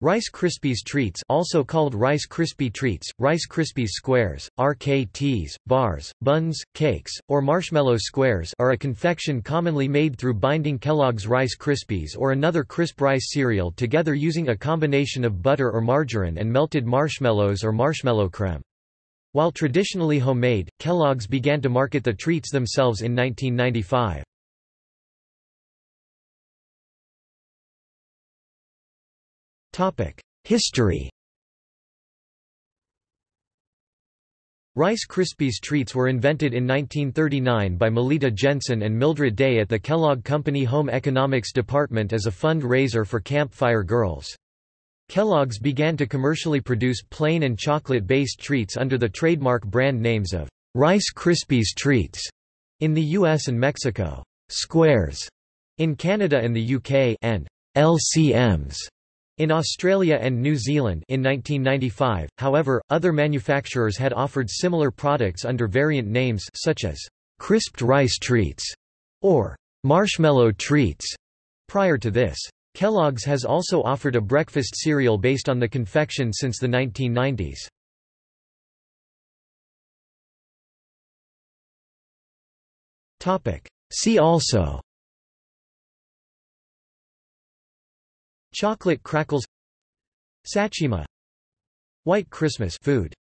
Rice Krispies Treats also called Rice Krispie Treats, Rice Krispies Squares, RKTs, bars, buns, cakes, or marshmallow squares are a confection commonly made through binding Kellogg's Rice Krispies or another crisp rice cereal together using a combination of butter or margarine and melted marshmallows or marshmallow creme. While traditionally homemade, Kellogg's began to market the treats themselves in 1995. History. Rice Krispies treats were invented in 1939 by Malitta Jensen and Mildred Day at the Kellogg Company Home Economics Department as a fund-raiser for Camp Fire Girls. Kellogg's began to commercially produce plain and chocolate-based treats under the trademark brand names of Rice Krispies Treats in the US and Mexico, Squares in Canada and the UK, and LCMs in Australia and New Zealand in 1995, however, other manufacturers had offered similar products under variant names such as crisped rice treats or marshmallow treats prior to this. Kellogg's has also offered a breakfast cereal based on the confection since the 1990s. See also Chocolate crackles Sachima White Christmas food